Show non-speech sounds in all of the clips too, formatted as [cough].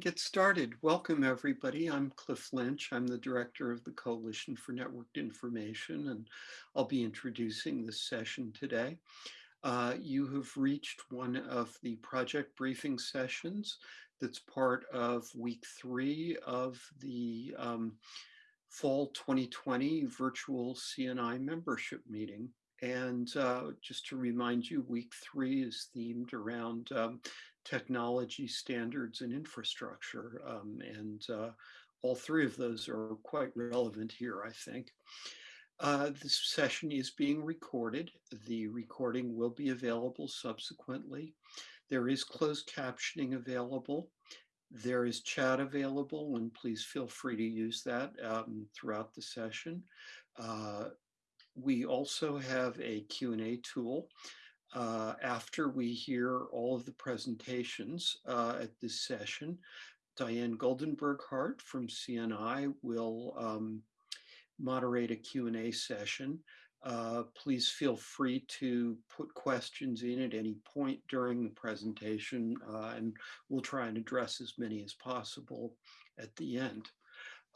get started? Welcome, everybody. I'm Cliff Lynch. I'm the director of the Coalition for Networked Information, and I'll be introducing this session today. Uh, you have reached one of the project briefing sessions that's part of week three of the um, fall 2020 virtual CNI membership meeting. And uh, just to remind you, week three is themed around um, technology standards and infrastructure. Um, and uh, all three of those are quite relevant here, I think. Uh, this session is being recorded. The recording will be available subsequently. There is closed captioning available. There is chat available, and please feel free to use that um, throughout the session. Uh, we also have a Q&A tool uh, after we hear all of the presentations uh, at this session, Diane Goldenberg-Hart from CNI will um, moderate a Q&A session. Uh, please feel free to put questions in at any point during the presentation, uh, and we'll try and address as many as possible at the end.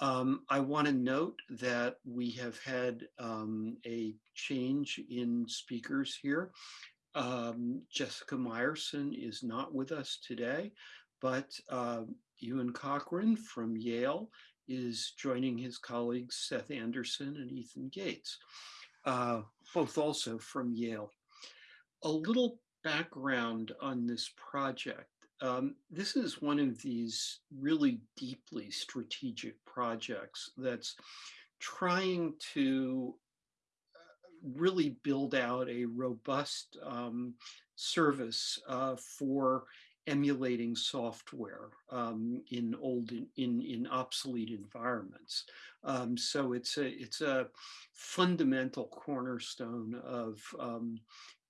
Um, I want to note that we have had um, a change in speakers here. Um, Jessica Meyerson is not with us today, but uh, Euan Cochrane from Yale is joining his colleagues Seth Anderson and Ethan Gates, uh, both also from Yale. A little background on this project. Um, this is one of these really deeply strategic projects that's trying to really build out a robust um, service uh, for emulating software um, in old in, in, in obsolete environments. Um, so it's a it's a fundamental cornerstone of um,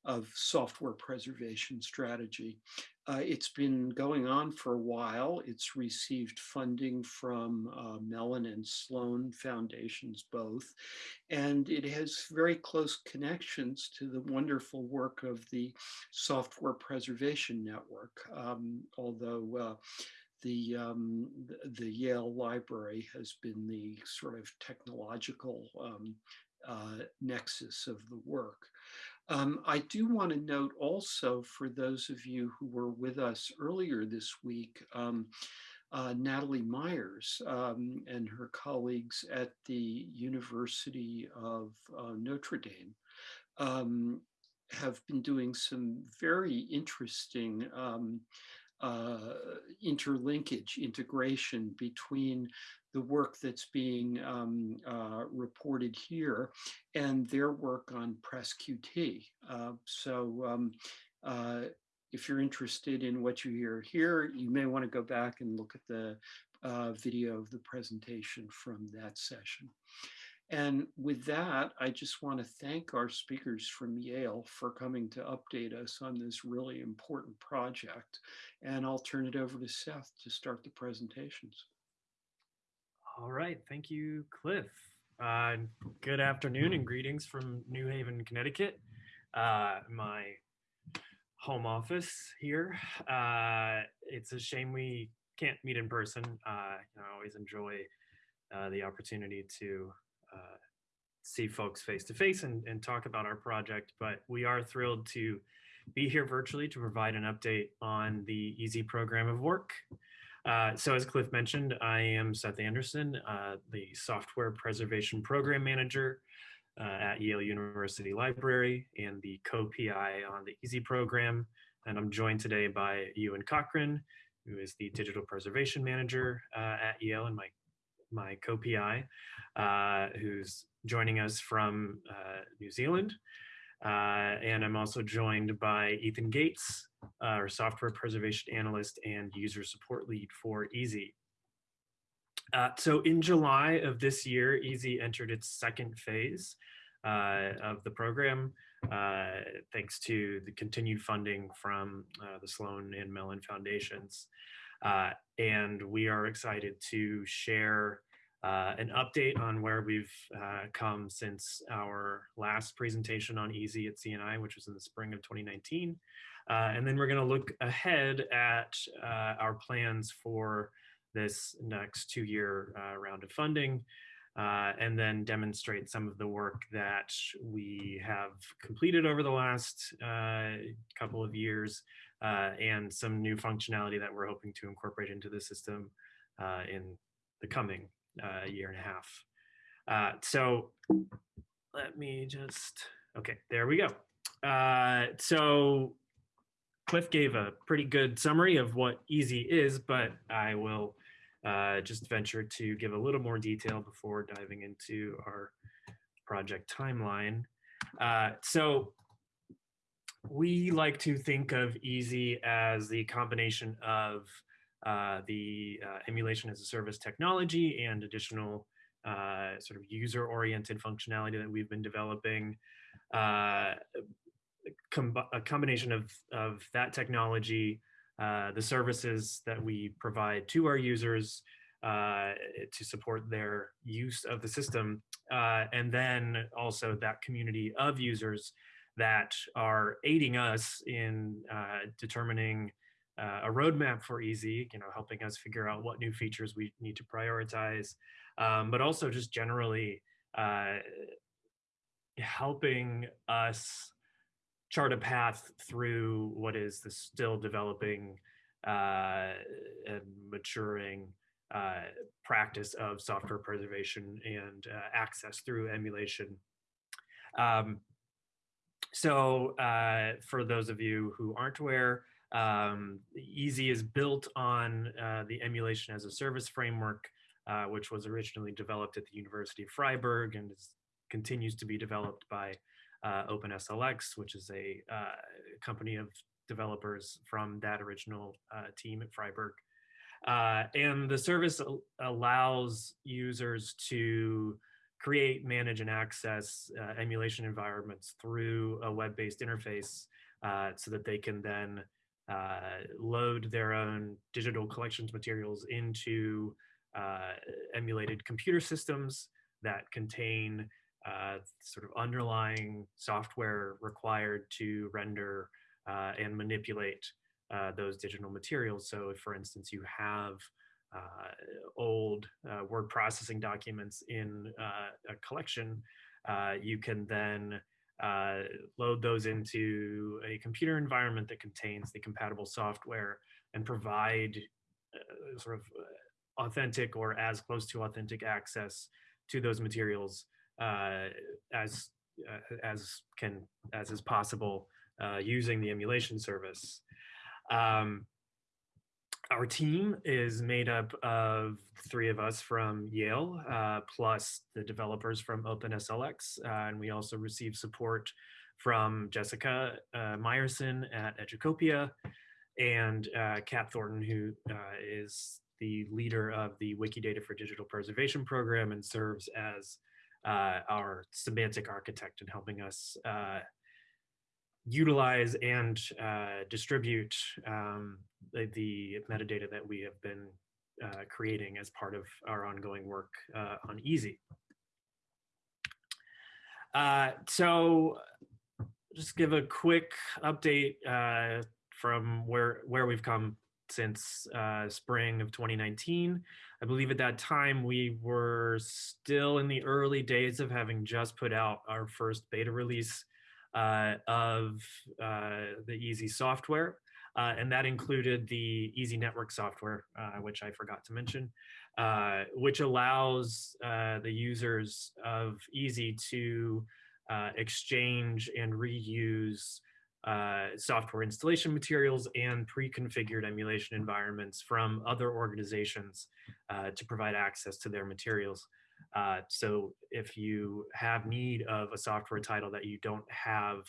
of software preservation strategy. Uh, it's been going on for a while. It's received funding from uh, Mellon and Sloan Foundations both, and it has very close connections to the wonderful work of the Software Preservation Network, um, although uh, the, um, the, Yale Library has been the sort of technological um, uh, nexus of the work. Um, I do want to note also for those of you who were with us earlier this week, um, uh, Natalie Meyers um, and her colleagues at the University of uh, Notre Dame um, have been doing some very interesting um, uh, interlinkage, integration between the work that's being um, uh, reported here and their work on PresQT. Uh, so um, uh, if you're interested in what you hear here, you may want to go back and look at the uh, video of the presentation from that session. And with that, I just want to thank our speakers from Yale for coming to update us on this really important project. And I'll turn it over to Seth to start the presentations. All right, thank you, Cliff. Uh, good afternoon and greetings from New Haven, Connecticut, uh, my home office here. Uh, it's a shame we can't meet in person. Uh, I always enjoy uh, the opportunity to uh, see folks face to face and, and talk about our project, but we are thrilled to be here virtually to provide an update on the EaaSI program of work. Uh, so as Cliff mentioned, I am Seth Anderson, uh, the Software Preservation Program Manager uh, at Yale University Library and the co-PI on the EaaSI program. And I'm joined today by Euan Cochrane, who is the Digital Preservation Manager uh, at Yale and my, my co-PI, uh, who's joining us from New Zealand. Uh, and I'm also joined by Ethan Gates, uh, our software preservation analyst and user support lead for EaaSI. Uh, so in July of this year, EaaSI entered its second phase uh, of the program, uh, thanks to the continued funding from uh, the Sloan and Mellon Foundations. and we are excited to share uh, an update on where we've uh, come since our last presentation on EaaSI at CNI, which was in the spring of 2019. Uh, and then we're going to look ahead at uh, our plans for this next two-year uh, round of funding, uh, and then demonstrate some of the work that we have completed over the last couple of years and some new functionality that we're hoping to incorporate into the system in the coming uh, year and a half. Uh, so let me just, okay, there we go. Uh, so Cliff gave a pretty good summary of what EaaSI is, but I will uh, just venture to give a little more detail before diving into our project timeline. Uh, so we like to think of EaaSI as the combination of uh, the uh, emulation as a service technology and additional uh, sort of user-oriented functionality that we've been developing. Uh, com a combination of, of that technology, uh, the services that we provide to our users to support their use of the system, and then also that community of users that are aiding us in determining uh, a roadmap for EaaSI, you know, helping us figure out what new features we need to prioritize, um, but also just generally uh, helping us chart a path through what is the still developing uh, and maturing uh, practice of software preservation and uh, access through emulation. Um, so uh, for those of you who aren't aware, um, EaaSI is built on uh, the emulation as a service framework, uh, which was originally developed at the University of Freiburg and is, continues to be developed by uh, OpenSLX, which is a uh, company of developers from that original uh, team at Freiburg. Uh, and the service allows users to create, manage, and access emulation environments through a web-based interface so that they can then load their own digital collections materials into uh, emulated computer systems that contain uh, sort of underlying software required to render uh, and manipulate uh, those digital materials. So if, for instance, you have uh, old word processing documents in a collection, you can then uh, load those into a computer environment that contains the compatible software and provide uh, sort of uh, authentic or as close to authentic access to those materials uh, as uh, as can as is possible uh, using the emulation service. Um, our team is made up of three of us from Yale, uh, plus the developers from OpenSLX, uh, and we also receive support from Jessica uh, Meyerson at Educopia, and uh, Kat Thornton, who uh, is the leader of the Wikidata for Digital Preservation program and serves as uh, our semantic architect in helping us utilize and distribute um, the, the metadata that we have been uh, creating as part of our ongoing work uh, on EaaSI. Uh, so just give a quick update uh, from where, where we've come since uh, spring of 2019. I believe at that time we were still in the early days of having just put out our first beta release uh, of the EaaSI software. Uh, and that included the EaaSI Network software, uh, which I forgot to mention, uh, which allows uh, the users of EaaSI to uh, exchange and reuse uh, software installation materials and pre-configured emulation environments from other organizations to provide access to their materials. so if you have need of a software title that you don't have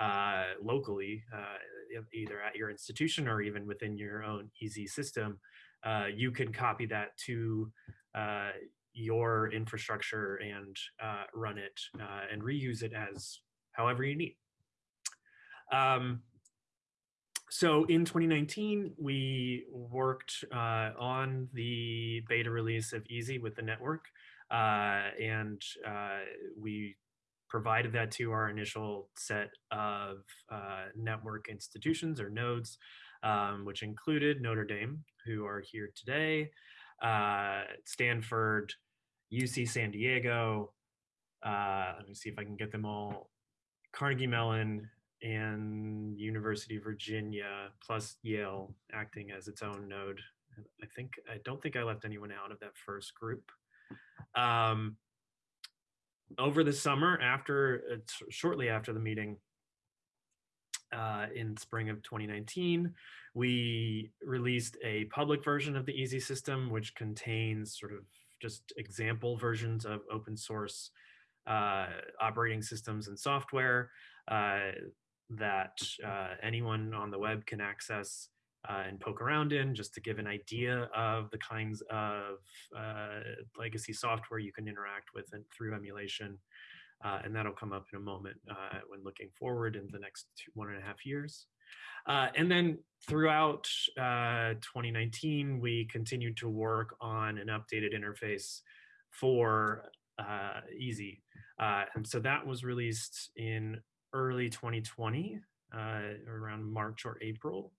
uh, locally, uh, either at your institution or even within your own EaaSI system, uh, you can copy that to uh, your infrastructure and uh, run it and reuse it as however you need. Um, so in 2019, we worked on the beta release of EaaSI with the network, uh, and uh, we provided that to our initial set of uh, network institutions or nodes, um, which included Notre Dame, who are here today, uh, Stanford, UC San Diego. Uh, let me see if I can get them all. Carnegie Mellon and University of Virginia, plus Yale acting as its own node. I think I don't think I left anyone out of that first group. Um, over the summer, after uh, shortly after the meeting uh, in spring of 2019, we released a public version of the EaaSI system, which contains sort of just example versions of open source uh, operating systems and software uh, that uh, anyone on the web can access uh, and poke around in just to give an idea of the kinds of uh, legacy software you can interact with and through emulation. Uh, and that'll come up in a moment uh, when looking forward in the next two, one and a half years. Uh, and then throughout uh, 2019, we continued to work on an updated interface for EaaSI. and so that was released in early 2020, around March or April.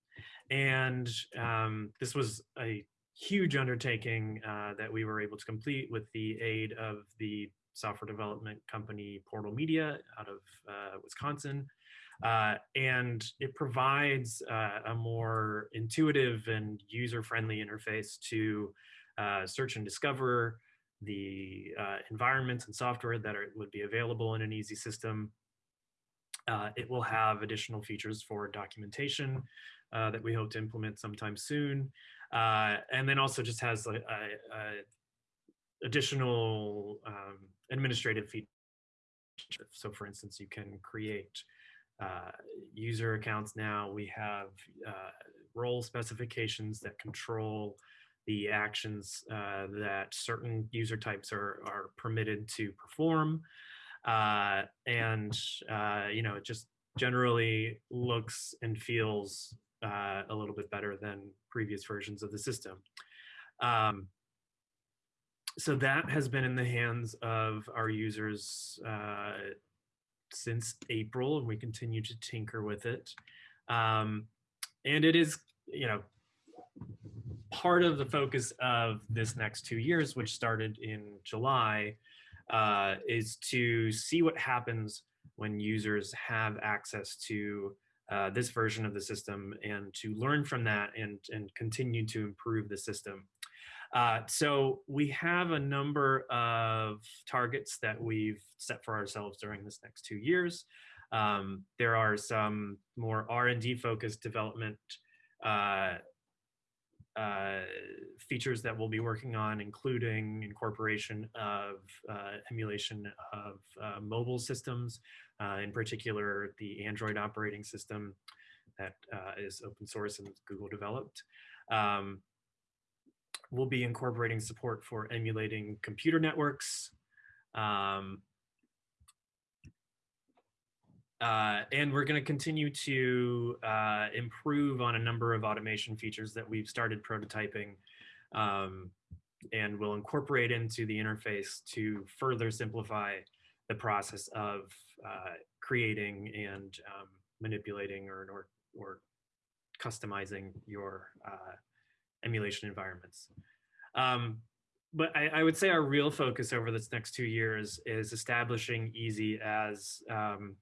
And um, this was a huge undertaking uh, that we were able to complete with the aid of the software development company Portal Media out of uh, Wisconsin. Uh, and it provides uh, a more intuitive and user-friendly interface to uh, search and discover the uh, environments and software that are, would be available in an EaaSI system. It will have additional features for documentation, uh, that we hope to implement sometime soon. Uh, and then also just has a, a, a additional um, administrative features. So for instance, you can create uh, user accounts now. We have uh, role specifications that control the actions uh, that certain user types are, are permitted to perform. Uh, and, you know, it just generally looks and feels uh, a little bit better than previous versions of the system. Um, so that has been in the hands of our users uh, since April, and we continue to tinker with it. Um, and it is, you know, part of the focus of this next two years, which started in July, uh, is to see what happens when users have access to uh, this version of the system and to learn from that and, and continue to improve the system. Uh, so we have a number of targets that we've set for ourselves during this next two years. Um, there are some more R&D focused development uh, uh, features that we'll be working on, including incorporation of uh, emulation of uh, mobile systems, uh, in particular the Android operating system that uh, is open source and Google developed. Um, we'll be incorporating support for emulating computer networks. Um, uh, and we're going to continue to uh, improve on a number of automation features that we've started prototyping um, and will incorporate into the interface to further simplify the process of uh, creating and um, manipulating or, or, or, customizing your uh, emulation environments. Um, but I, I, would say our real focus over this next two years is establishing EaaSI as um,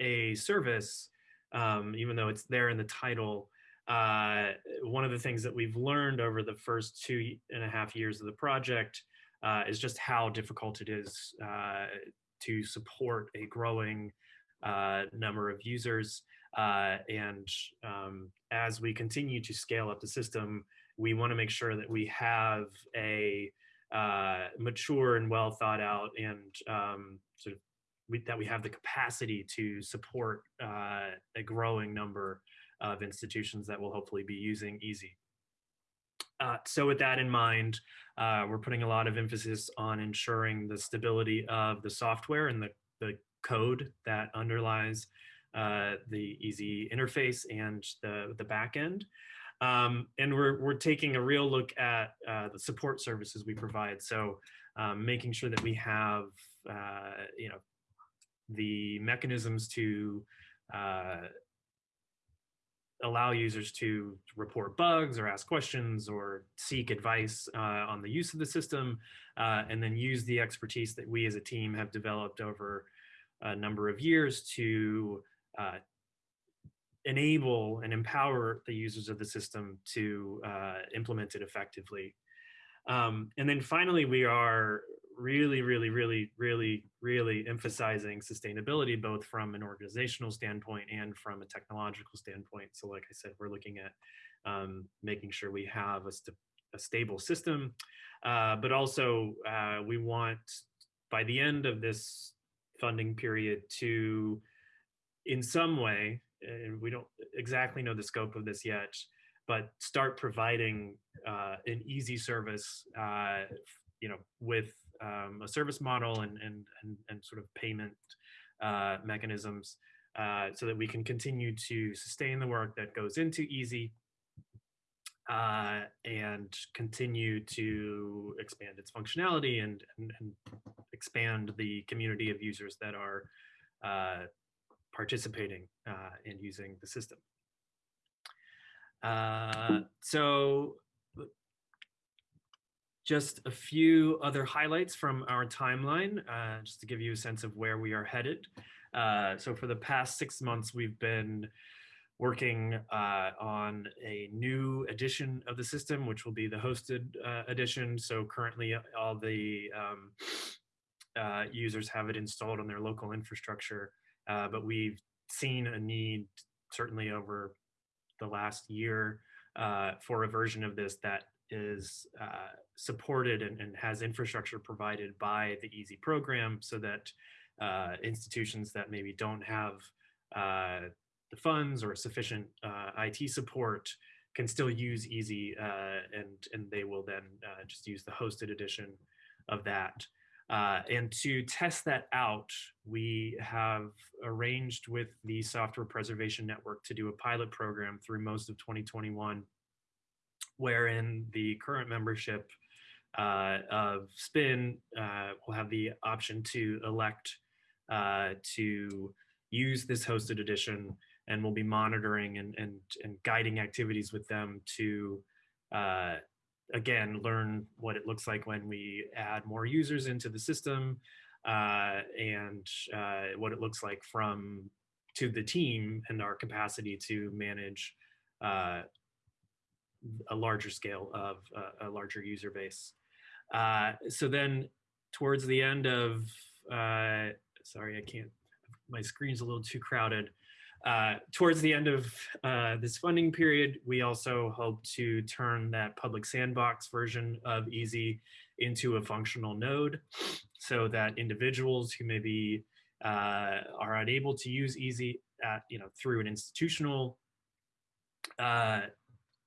a service, um, even though it's there in the title, uh, one of the things that we've learned over the first two and a half years of the project uh, is just how difficult it is uh, to support a growing uh, number of users. Uh, and um, as we continue to scale up the system, we want to make sure that we have a uh, mature and well thought out and um, sort of we, that we have the capacity to support uh, a growing number of institutions that will hopefully be using EaaSI. Uh, so with that in mind, uh, we're putting a lot of emphasis on ensuring the stability of the software and the, the code that underlies uh, the EaaSI interface and the, the back end. Um, and we're, we're taking a real look at uh, the support services we provide. So um, making sure that we have, uh, you know, the mechanisms to uh, allow users to report bugs or ask questions or seek advice uh, on the use of the system, uh, and then use the expertise that we as a team have developed over a number of years to uh, enable and empower the users of the system to uh, implement it effectively. Um, and then finally, we are really, really, really, really, really emphasizing sustainability, both from an organizational standpoint and from a technological standpoint. So like I said, we're looking at um, making sure we have a, st a stable system, uh, but also uh, we want by the end of this funding period to, in some way, and we don't exactly know the scope of this yet, but start providing uh, an EaaSI service, uh, you know, with um, a service model and, and, and, and sort of payment uh, mechanisms uh, so that we can continue to sustain the work that goes into EaaSI uh, and continue to expand its functionality and, and, and, expand the community of users that are uh, participating uh, in using the system. Uh, so just a few other highlights from our timeline, uh, just to give you a sense of where we are headed. Uh, so for the past six months, we've been working uh, on a new edition of the system, which will be the hosted uh, edition. So currently all the um, uh, users have it installed on their local infrastructure, uh, but we've seen a need certainly over the last year for a version of this that is uh, supported and, and, has infrastructure provided by the EaaSI program so that uh, institutions that maybe don't have uh, the funds or sufficient uh, IT support can still use EaaSI uh, and, and they will then uh, just use the hosted edition of that. and to test that out, we have arranged with the Software Preservation Network to do a pilot program through most of 2021 wherein the current membership uh, of SPIN uh, will have the option to elect uh, to use this hosted edition and we'll be monitoring and, and, and guiding activities with them to, uh, again, learn what it looks like when we add more users into the system uh, and uh, what it looks like from to the team and our capacity to manage a larger scale of a larger user base. Uh, so then towards the end of, uh, sorry, I can't, my screen's a little too crowded. Uh, towards the end of uh, this funding period, we also hope to turn that public sandbox version of EaaSI into a functional node so that individuals who maybe uh, are unable to use EaaSI at, you know, through an institutional uh,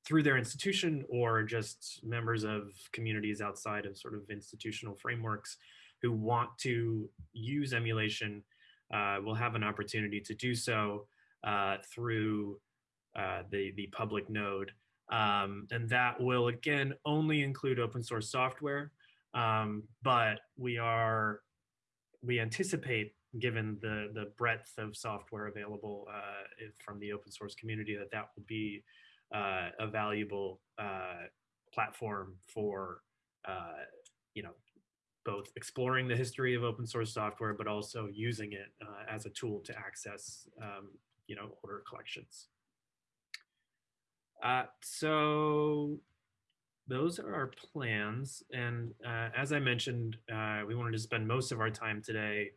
through their institution or just members of communities outside of sort of institutional frameworks who want to use emulation uh, will have an opportunity to do so uh, through uh, the, the public node. Um, and that will, again, only include open source software. Um, but we are, we anticipate, given the, the breadth of software available uh, from the open source community, that that will be uh, a valuable uh, platform for uh, you know both exploring the history of open source software, but also using it uh, as a tool to access um, you know order collections. Uh, so those are our plans. And uh, as I mentioned, we wanted to spend most of our time today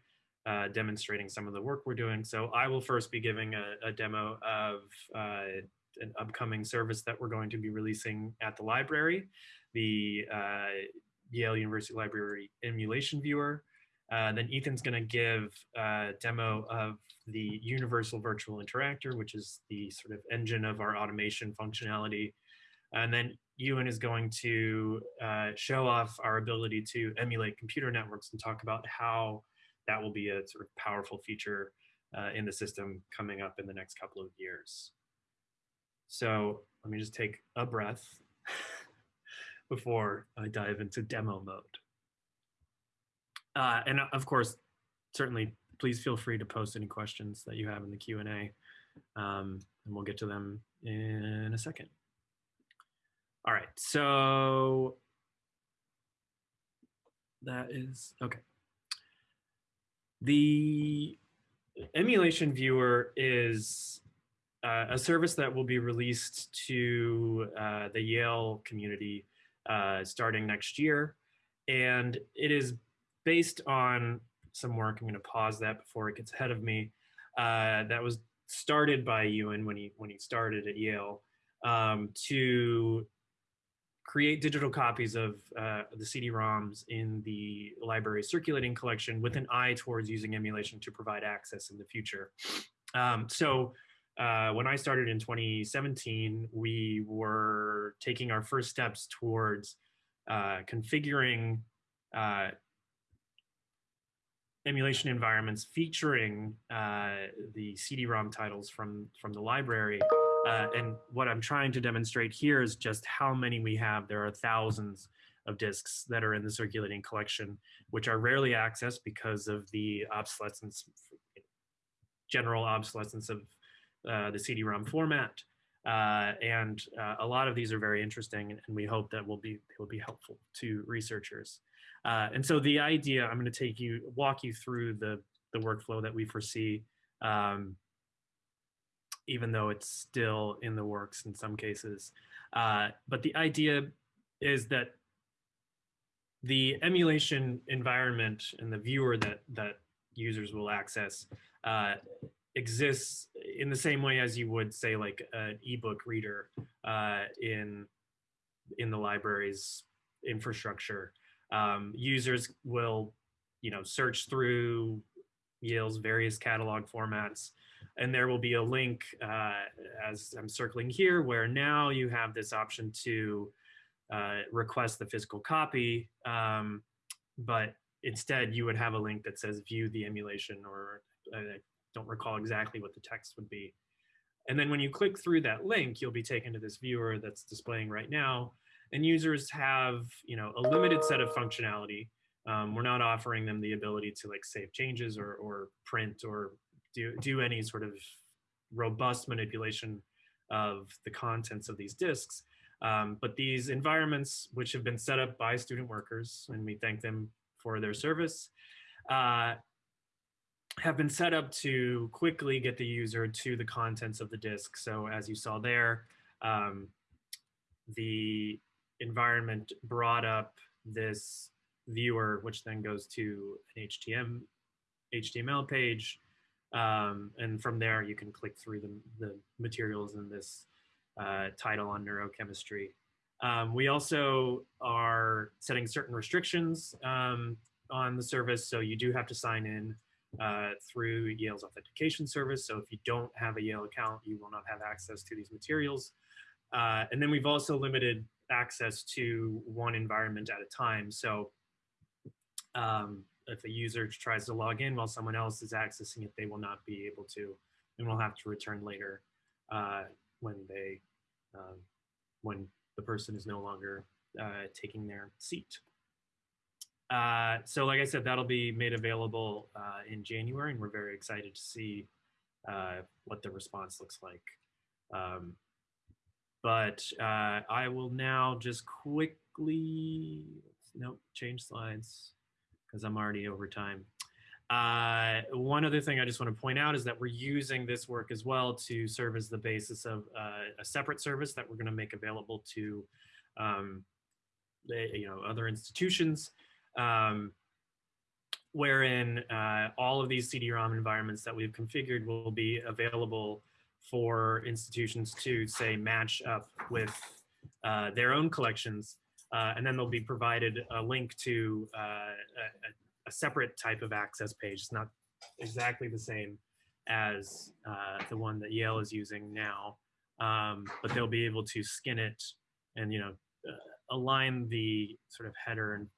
uh, demonstrating some of the work we're doing. So I will first be giving a, a demo of uh, an upcoming service that we're going to be releasing at the library, the uh, Yale University Library Emulation Viewer. Uh, then Ethan's going to give a demo of the Universal Virtual Interactor, which is the sort of engine of our automation functionality. And then Euan is going to uh, show off our ability to emulate computer networks and talk about how that will be a sort of powerful feature uh, in the system coming up in the next couple of years. So let me just take a breath [laughs] before I dive into demo mode. Uh, and of course, certainly, please feel free to post any questions that you have in the Q&A, um, and we'll get to them in a second. All right, so that is, okay. The emulation viewer is uh, a service that will be released to uh, the Yale community uh, starting next year. And it is based on some work. I'm going to pause that before it gets ahead of me. Uh, that was started by Euan when he when he started at Yale um, to create digital copies of uh, the CD-ROMs in the library circulating collection with an eye towards using emulation to provide access in the future. Um, so uh, when I started in 2017, we were taking our first steps towards uh, configuring uh, emulation environments featuring uh, the CD-ROM titles from, from the library. Uh, and what I'm trying to demonstrate here is just how many we have. There are thousands of disks that are in the circulating collection, which are rarely accessed because of the obsolescence, general obsolescence of uh, the CD-ROM format. Uh, and uh, a lot of these are very interesting, and, we hope that will be will be helpful to researchers. Uh, and so the idea, I'm going to take you, walk you through the, the workflow that we foresee, um, even though it's still in the works in some cases. Uh, but the idea is that the emulation environment and the viewer that, that users will access uh, exists in the same way as you would say like an ebook reader uh, in in the library's infrastructure. Um, users will, you know, search through Yale's various catalog formats, and there will be a link uh, as I'm circling here, where now you have this option to uh, request the physical copy, um, but instead you would have a link that says view the emulation, or I don't recall exactly what the text would be. And then when you click through that link, you'll be taken to this viewer that's displaying right now, and users have you know a limited set of functionality. Um, we're not offering them the ability to like save changes or, or print or do, do any sort of robust manipulation of the contents of these disks. Um, but these environments, which have been set up by student workers, and we thank them for their service, uh, have been set up to quickly get the user to the contents of the disk. So as you saw there, um, the environment brought up this viewer, which then goes to an HTML, HTML page. Um, and from there, you can click through the, the materials in this uh, title on neurochemistry. Um, we also are setting certain restrictions um, on the service. So you do have to sign in uh, through Yale's authentication service. So if you don't have a Yale account, you will not have access to these materials. Uh, and then we've also limited access to one environment at a time. So um, if a user tries to log in while someone else is accessing it, they will not be able to, and will have to return later uh, when they, um, when the person is no longer uh, taking their seat. Uh, so like I said, that'll be made available uh, in January, and we're very excited to see uh, what the response looks like. Um, but uh, I will now just quickly, nope, change slides because I'm already over time. Uh, one other thing I just want to point out is that we're using this work as well to serve as the basis of a separate service that we're going to make available to um, the, you know, other institutions, um, wherein uh, all of these CD-ROM environments that we've configured will be available for institutions to say match up with uh, their own collections. Uh, and then they'll be provided a link to uh, a, a, separate type of access page. It's not exactly the same as uh, the one that Yale is using now, um, but they'll be able to skin it and you know uh, align the sort of header and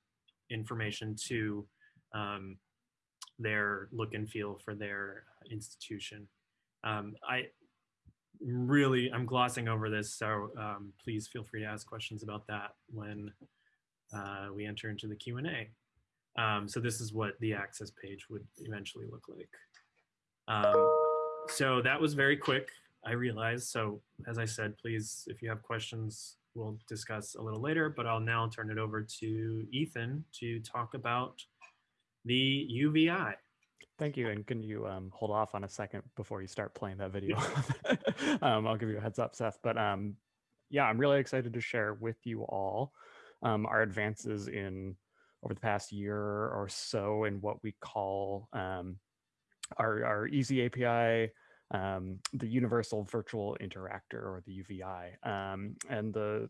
information to um, their look and feel for their institution. Um, I really, I'm glossing over this, so um, please feel free to ask questions about that when uh, we enter into the Q&A. Um, so this is what the access page would eventually look like. Um, so that was very quick, I realize. So as I said, please, if you have questions, we'll discuss a little later, but I'll now turn it over to Ethan to talk about the UVI. Thank you. And can you um, hold off on a second before you start playing that video? [laughs] um, I'll give you a heads up, Seth. But um, yeah, I'm really excited to share with you all um, our advances in over the past year or so in what we call um, our, our EaaSI API, um, the Universal Virtual Interactor or the UVI. Um, and the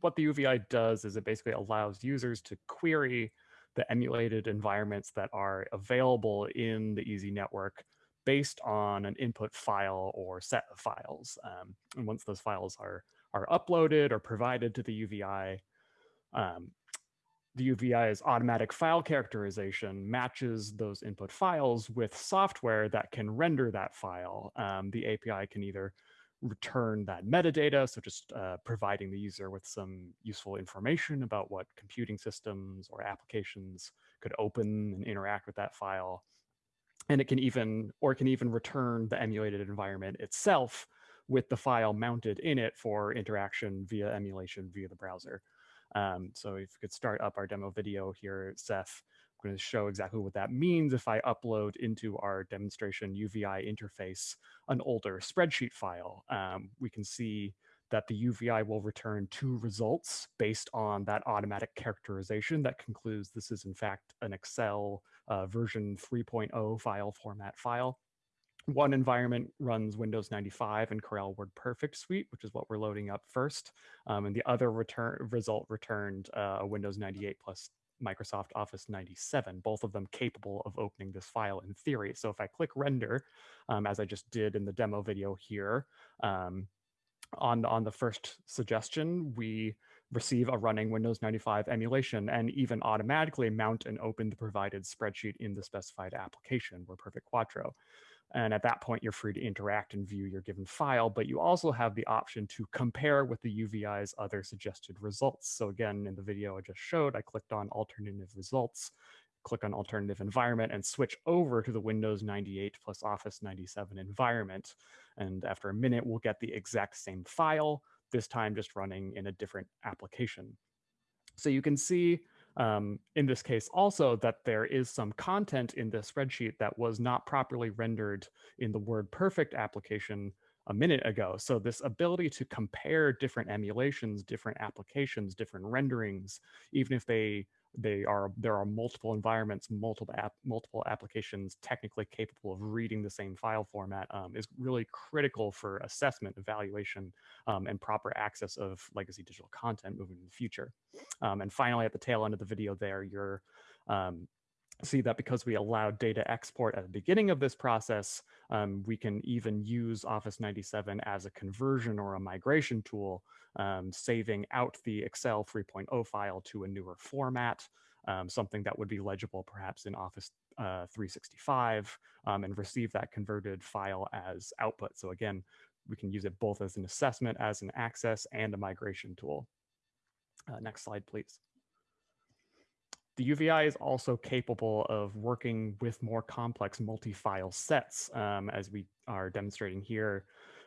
what the UVI does is it basically allows users to query the emulated environments that are available in the EaaSI network based on an input file or set of files. Um, and once those files are, are uploaded or provided to the UVI, um, the UVI's automatic file characterization matches those input files with software that can render that file. Um, the API can either return that metadata, so just uh, providing the user with some useful information about what computing systems or applications could open and interact with that file. And it can even, or it can even return the emulated environment itself with the file mounted in it for interaction via emulation via the browser. Um, so if we could start up our demo video here, Seth, I'm going to show exactly what that means if I upload into our demonstration UVI interface an older spreadsheet file. Um, we can see that the UVI will return two results based on that automatic characterization that concludes this is in fact an Excel uh, version 3.0 file format file. One environment runs Windows 95 and Corel WordPerfect suite, which is what we're loading up first. Um, and the other return result returned uh, Windows 98 plus Microsoft Office 97, both of them capable of opening this file in theory. So if I click render, um, as I just did in the demo video here, um, on, the, on the first suggestion, we receive a running Windows 95 emulation and even automatically mount and open the provided spreadsheet in the specified application, WordPerfect Quattro. And at that point, you're free to interact and view your given file, but you also have the option to compare with the UVI's other suggested results. So again, in the video I just showed, I clicked on alternative results, click on alternative environment and switch over to the Windows 98 plus Office 97 environment. And after a minute, we'll get the exact same file, this time just running in a different application. So you can see um, in this case also that there is some content in the spreadsheet that was not properly rendered in the WordPerfect application a minute ago. So this ability to compare different emulations, different applications, different renderings, even if they they are there are multiple environments, multiple app, multiple applications technically capable of reading the same file format um, is really critical for assessment, evaluation, um, and proper access of legacy digital content moving in the future. Um, and finally, at the tail end of the video there, you're um, see that because we allowed data export at the beginning of this process, um, we can even use Office 97 as a conversion or a migration tool, um, saving out the Excel 3.0 file to a newer format, um, something that would be legible perhaps in Office uh, 365 um, and receive that converted file as output. So again, we can use it both as an assessment, as an access, and a migration tool. Uh, next slide, please. The UVI is also capable of working with more complex multi-file sets, um, as we are demonstrating here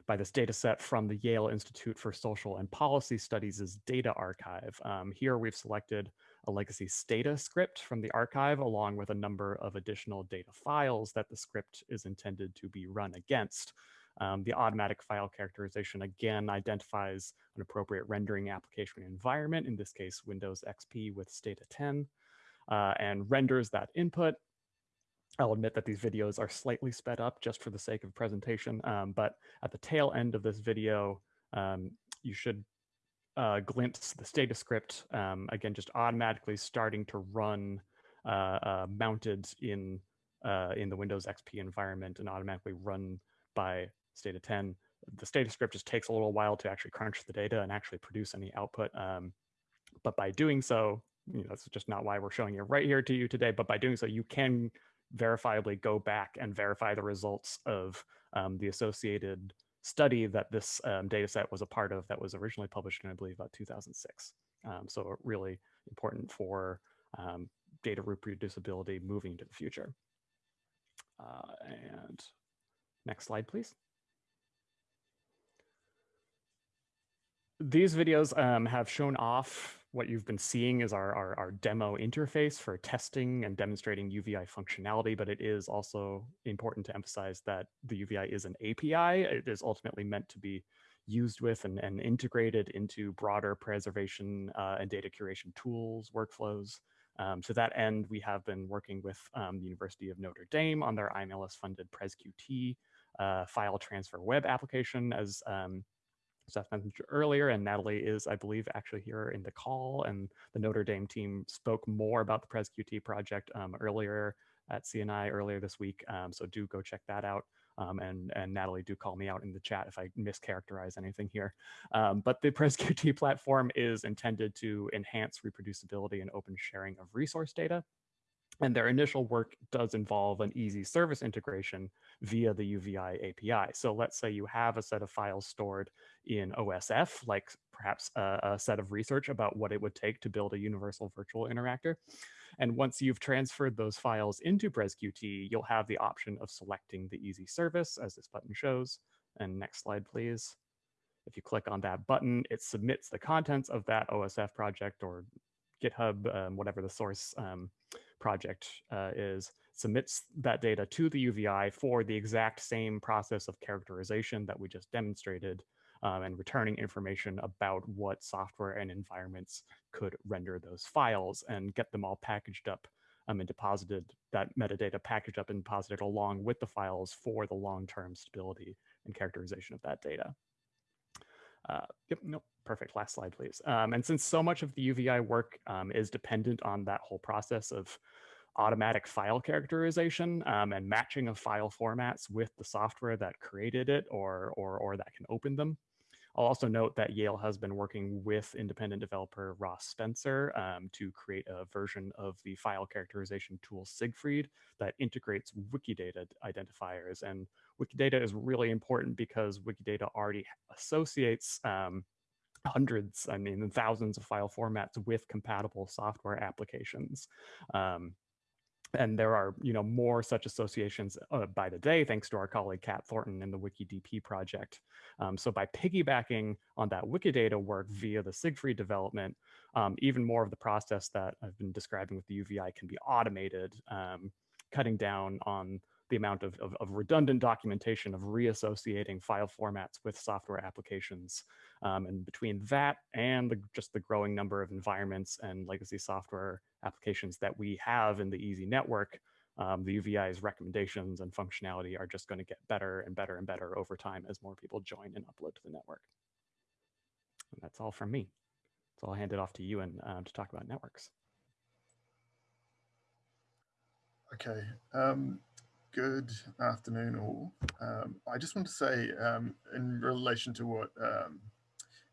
by this data set from the Yale Institute for Social and Policy Studies' data archive. Um, here we've selected a legacy Stata script from the archive along with a number of additional data files that the script is intended to be run against. Um, the automatic file characterization again identifies an appropriate rendering application environment, in this case, Windows XP with Stata 10 uh, and renders that input. I'll admit that these videos are slightly sped up just for the sake of presentation, um, but at the tail end of this video, um, you should uh, glimpse the Stata script, um, again, just automatically starting to run uh, uh, mounted in, uh, in the Windows XP environment and automatically run by Stata 10. The Stata script just takes a little while to actually crunch the data and actually produce any output. Um, but by doing so, you know, that's just not why we're showing it right here to you today. But by doing so, you can verifiably go back and verify the results of um, the associated study that this um, data set was a part of that was originally published in, I believe, about 2006. Um, so really important for um, data reproducibility moving into the future. Uh, and next slide, please. These videos um, have shown off what you've been seeing is our, our, our, demo interface for testing and demonstrating UVI functionality, but it is also important to emphasize that the UVI is an API. It is ultimately meant to be used with and, and integrated into broader preservation uh, and data curation tools, workflows. Um, to that end, we have been working with um, the University of Notre Dame on their IMLS-funded PresQT uh, file transfer web application, as um, Seth mentioned earlier, and Natalie is, I believe, actually here in the call, and the Notre Dame team spoke more about the PresQT project um, earlier at CNI earlier this week, um, so do go check that out. Um, and, and Natalie, do call me out in the chat if I mischaracterize anything here. Um, but the [laughs] PresQT platform is intended to enhance reproducibility and open sharing of resource data. And their initial work does involve an EaaSI service integration via the UVI API. So let's say you have a set of files stored in OSF, like perhaps a, a, set of research about what it would take to build a universal virtual interactor. And once you've transferred those files into PresQT, you'll have the option of selecting the EaaSI service as this button shows. And next slide, please. If you click on that button, it submits the contents of that OSF project or GitHub, um, whatever the source um, project uh, is, submits that data to the UVI for the exact same process of characterization that we just demonstrated um, and returning information about what software and environments could render those files and get them all packaged up um, and deposited that metadata packaged up and deposited along with the files for the long-term stability and characterization of that data. Uh, yep, nope, perfect. Last slide, please. Um, and since so much of the UVI work um, is dependent on that whole process of automatic file characterization um, and matching of file formats with the software that created it or, or, or that can open them, I'll also note that Yale has been working with independent developer Ross Spencer um, to create a version of the file characterization tool Siegfried that integrates Wikidata identifiers. And Wikidata is really important because Wikidata already associates um, hundreds, I mean, thousands of file formats with compatible software applications. Um, and there are you know more such associations uh, by the day thanks to our colleague Kat Thornton in the WikiDP project. Um, so by piggybacking on that Wikidata work via the Siegfried development, um, even more of the process that I've been describing with the UVI can be automated, um, cutting down on the amount of, of, of, redundant documentation of reassociating file formats with software applications. Um, and between that and the, just the growing number of environments and legacy software applications that we have in the EaaSI network, um, the UVI's recommendations and functionality are just going to get better and better and better over time as more people join and upload to the network. And that's all from me. So I'll hand it off to you and um, to talk about networks. Okay. Um, good afternoon all. Um, I just want to say um, in relation to what um,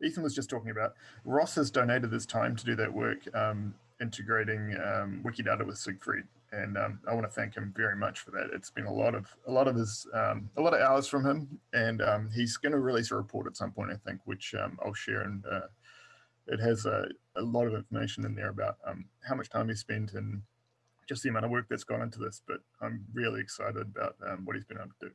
Ethan was just talking about, Ross has donated this time to do that work um, integrating um, Wikidata with Siegfried. And um, I want to thank him very much for that. It's been a lot of a lot of his a lot of hours from him, and he's going to release a report at some point, I think, which I'll share. And uh, it has a, a, lot of information in there about how much time he spent and just the amount of work that's gone into this, but I'm really excited about um, what he's been able to do.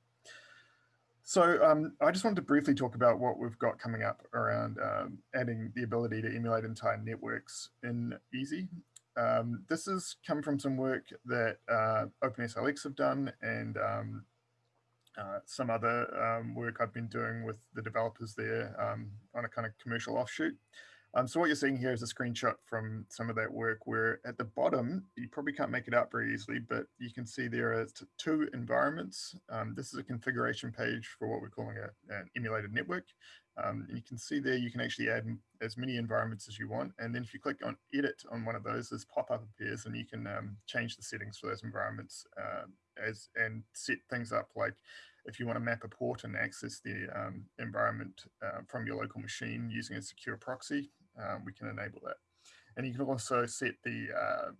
So um, I just wanted to briefly talk about what we've got coming up around um, adding the ability to emulate entire networks in EaaSI. Um, this has come from some work that uh, OpenSLX have done and um, uh, some other um, work I've been doing with the developers there on a kind of commercial offshoot. Um, so what you're seeing here is a screenshot from some of that work where at the bottom, you probably can't make it out very easily, but you can see there are two environments. Um, this is a configuration page for what we're calling a, an emulated network. Um, and you can see there you can actually add as many environments as you want. And then if you click on edit on one of those, this pop-up appears and you can um, change the settings for those environments uh, as and set things up like if you want to map a port and access the um, environment uh, from your local machine using a secure proxy, um, we can enable that. And you can also set the, uh,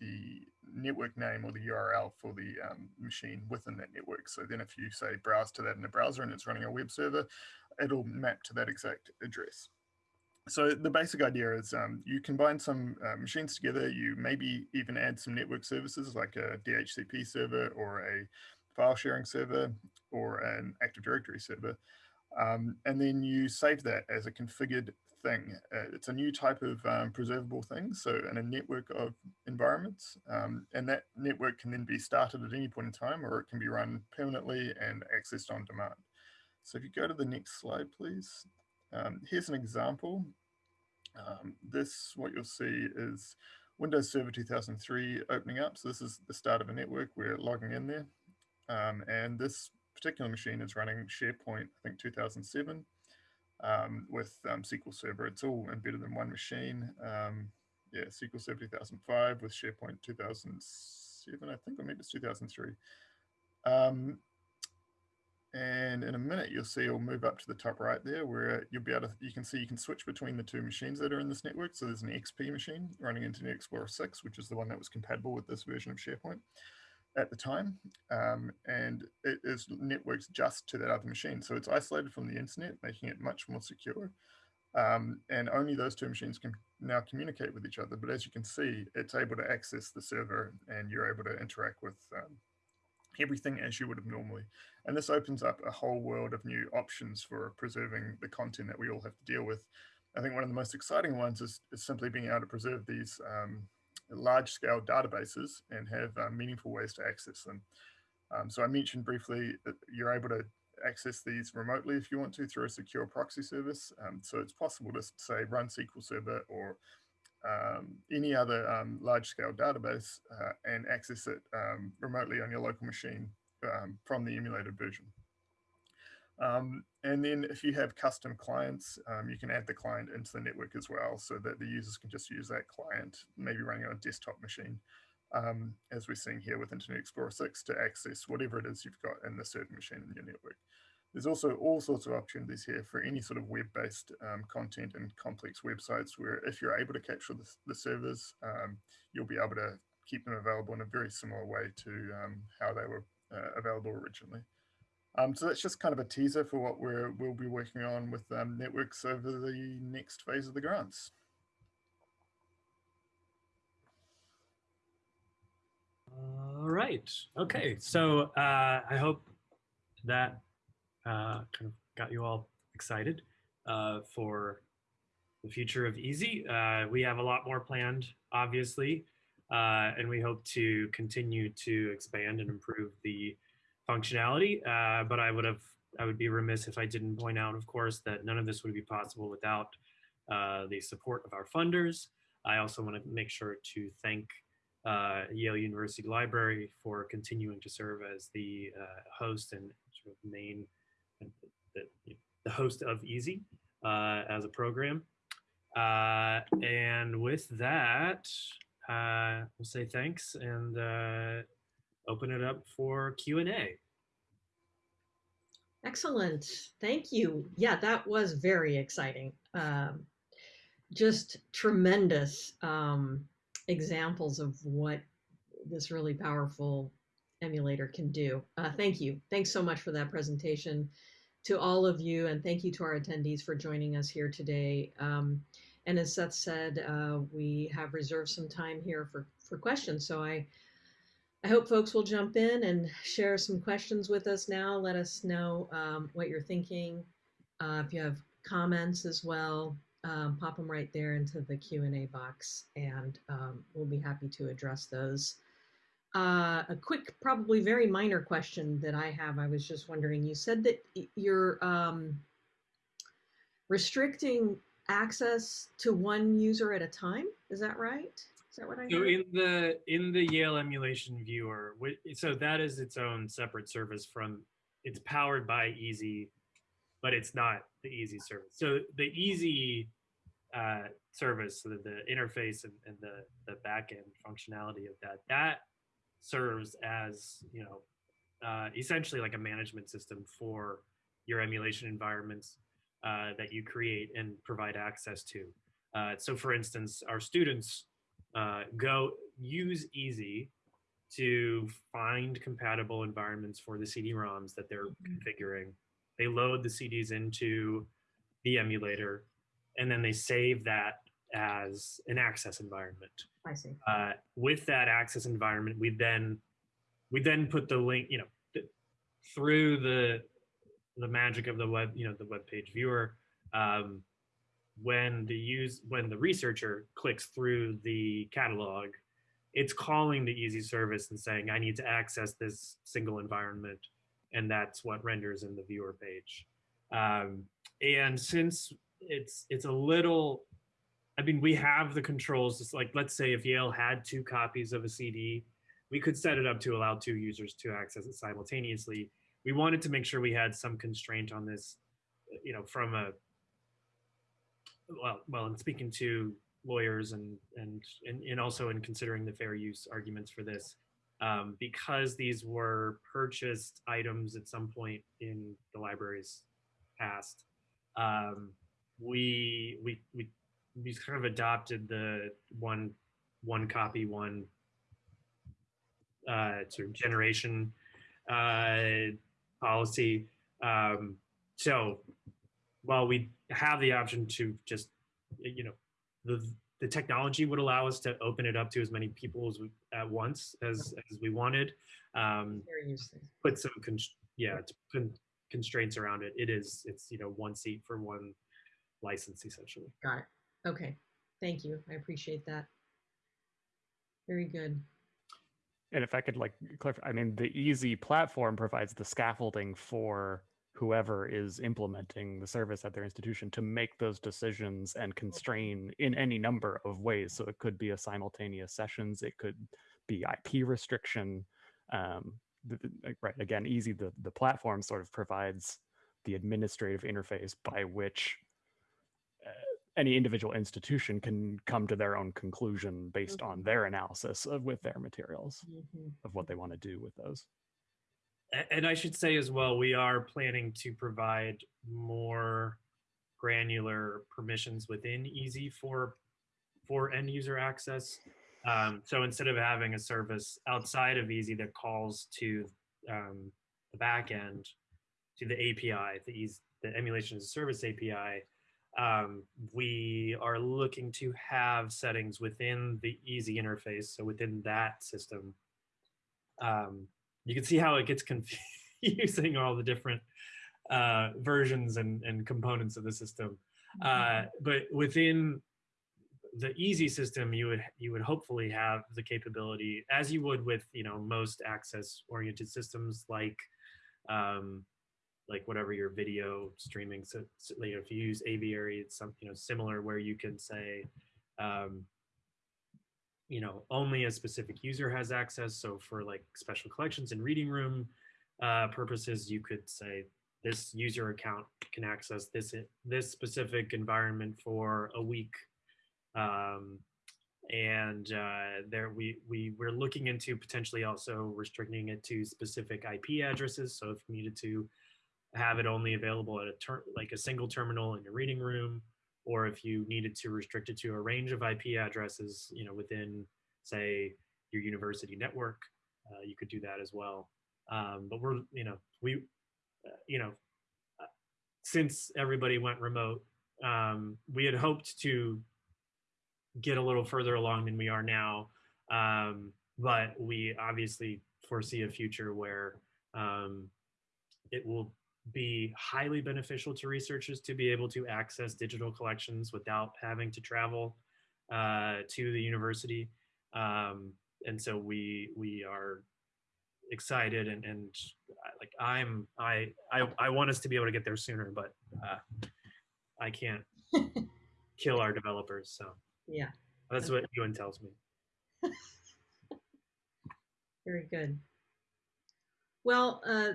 the network name or the URL for the um, machine within that network. So then if you say browse to that in a browser and it's running a web server, it'll map to that exact address. So the basic idea is um, you combine some uh, machines together, you maybe even add some network services like a DHCP server or a file sharing server or an Active Directory server. Um, and then you save that as a configured thing. Uh, it's a new type of um, preservable thing, so in a network of environments, um, and that network can then be started at any point in time, or it can be run permanently and accessed on demand. So if you go to the next slide, please. Um, here's an example. Um, this, what you'll see is Windows Server 2003 opening up. So this is the start of a network. We're logging in there. Um, and this particular machine is running SharePoint, I think 2007 um, with um, SQL Server. It's all embedded in one machine. Um, yeah, SQL Server 2005 with SharePoint 2007, I think, or maybe it's 2003. Um, and in a minute, you'll see it'll move up to the top right there where you'll be able to, you can see you can switch between the two machines that are in this network. So there's an XP machine running Internet Explorer 6, which is the one that was compatible with this version of SharePoint at the time, um, and it is networked just to that other machine. So it's isolated from the internet, making it much more secure. Um, and only those two machines can now communicate with each other. But as you can see, it's able to access the server and you're able to interact with um, everything as you would have normally. And this opens up a whole world of new options for preserving the content that we all have to deal with. I think one of the most exciting ones is, is simply being able to preserve these um, large scale databases and have uh, meaningful ways to access them. Um, so I mentioned briefly that you're able to access these remotely if you want to through a secure proxy service. Um, so it's possible to say run SQL Server or um, any other um, large scale database uh, and access it um, remotely on your local machine um, from the emulated version. Um, and then if you have custom clients, um, you can add the client into the network as well so that the users can just use that client, maybe running on a desktop machine, um, as we're seeing here with Internet Explorer 6 to access whatever it is you've got in the certain machine in your network. There's also all sorts of opportunities here for any sort of web-based um, content and complex websites where if you're able to capture the, the servers, um, you'll be able to keep them available in a very similar way to um, how they were uh, available originally. Um, so that's just kind of a teaser for what we're, we'll be working on with um, networks over the next phase of the grants. All right. Okay. So uh, I hope that uh, kind of got you all excited uh, for the future of EaaSI. Uh, we have a lot more planned, obviously, uh, and we hope to continue to expand and improve the functionality. Uh, but I would have, I would be remiss if I didn't point out, of course, that none of this would be possible without uh, the support of our funders. I also want to make sure to thank uh, Yale University Library for continuing to serve as the uh, host and sort of main, the, the host of EaaSI uh, as a program. Uh, and with that, we'll say thanks and open it up for Q&A. Excellent. Thank you. Yeah, that was very exciting. Um, just tremendous um, examples of what this really powerful emulator can do. Uh, thank you. Thanks so much for that presentation to all of you. And thank you to our attendees for joining us here today. Um, and as Seth said, uh, we have reserved some time here for, for questions. So I I hope folks will jump in and share some questions with us now. Let us know um, what you're thinking. Uh, if you have comments as well, um, pop them right there into the Q&A box and um, we'll be happy to address those. Uh, a quick, probably very minor question that I have, I was just wondering, you said that you're um, restricting access to one user at a time, is that right? That what I So heard? in the in the Yale emulation viewer, so that is its own separate service from. It's powered by EaaSI, but it's not the EaaSI service. So the EaaSI uh, service, so the, the interface and, and the the backend functionality of that, that serves as you know uh, essentially like a management system for your emulation environments uh, that you create and provide access to. Uh, so for instance, our students uh, go use EaaSI to find compatible environments for the CD-ROMs that they're Mhm. configuring. They load the CDs into the emulator, and then they save that as an access environment. I see. Uh, with that access environment, we then we then put the link, you know, th- through the the magic of the web, you know, the web page viewer. Um, when the use when the researcher clicks through the catalog, it's calling the EaaSI service and saying, "I need to access this single environment," and that's what renders in the viewer page. Um, and since it's it's a little I mean, we have the controls. It's like, let's say if Yale had two copies of a CD, we could set it up to allow two users to access it simultaneously. We wanted to make sure we had some constraint on this, you know, from a, well, well, in speaking to lawyers and, and, and, and also in considering the fair use arguments for this, um, because these were purchased items at some point in the library's past, um, we, we, we we kind of adopted the one one copy one uh, sort of generation uh, policy. Um, so while we have the option to just you know the the technology would allow us to open it up to as many people as we, at once as as we wanted. Um, put some con- yeah to con- constraints around it. It is it's you know one seat for one license essentially. Got it. Okay. Thank you. I appreciate that. Very good. And if I could like clarify, I mean, the EaaSI platform provides the scaffolding for whoever is implementing the service at their institution to make those decisions and constrain in any number of ways. So it could be a simultaneous sessions, it could be IP restriction. Um, right, again, EaaSI, the, the platform sort of provides the administrative interface by which uh, any individual institution can come to their own conclusion based on their analysis of, with their materials Mhm. of what they want to do with those. And I should say as well, we are planning to provide more granular permissions within EaaSI for for end user access. Um, so instead of having a service outside of EaaSI that calls to um, the back end, to the API, the EaaSI, the emulation as a service API, um, we are looking to have settings within the EaaSI interface, so within that system. Um, you can see how it gets [laughs] confusing all the different uh, versions and, and components of the system. Uh, but within the EaaSI system, you would you would hopefully have the capability, as you would with you know most access oriented systems like um, like whatever your video streaming. So, so, you know, if you use Aviary, it's some you know similar where you can say. Um, you know only a specific user has access. So for like special collections and reading room uh, purposes you could say this user account can access this this specific environment for a week. Um, and uh, there we we we're looking into potentially also restricting it to specific IP addresses. So if you needed to have it only available at a ter- like a single terminal in your reading room or if you needed to restrict it to a range of IP addresses, you know, within say your university network, uh, you could do that as well. Um, but we're, you know, we, uh, you know, uh, since everybody went remote, um, we had hoped to get a little further along than we are now. Um, but we obviously foresee a future where um, it will be highly beneficial to researchers to be able to access digital collections without having to travel uh, to the university. Um, and so we we are excited and, and uh, like I'm I, I I want us to be able to get there sooner, but uh, I can't [laughs] kill our developers. So Yeah. that's what Euan tells me. [laughs] Very good. Well, uh,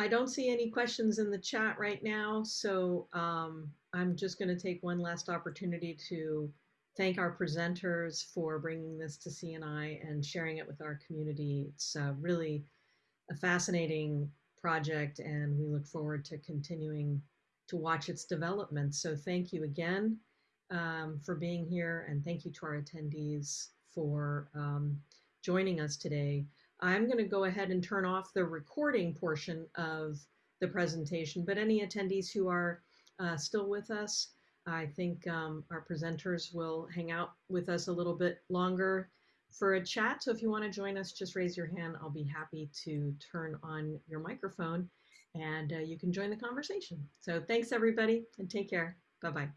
I don't see any questions in the chat right now, so um, I'm just going to take one last opportunity to thank our presenters for bringing this to CNI and sharing it with our community. It's uh, really a fascinating project, and we look forward to continuing to watch its development. So thank you again um, for being here, and thank you to our attendees for um, joining us today. I'm going to go ahead and turn off the recording portion of the presentation, but any attendees who are uh, still with us, I think um, our presenters will hang out with us a little bit longer for a chat. So if you want to join us, just raise your hand. I'll be happy to turn on your microphone and uh, you can join the conversation. So thanks everybody and take care. Bye-bye.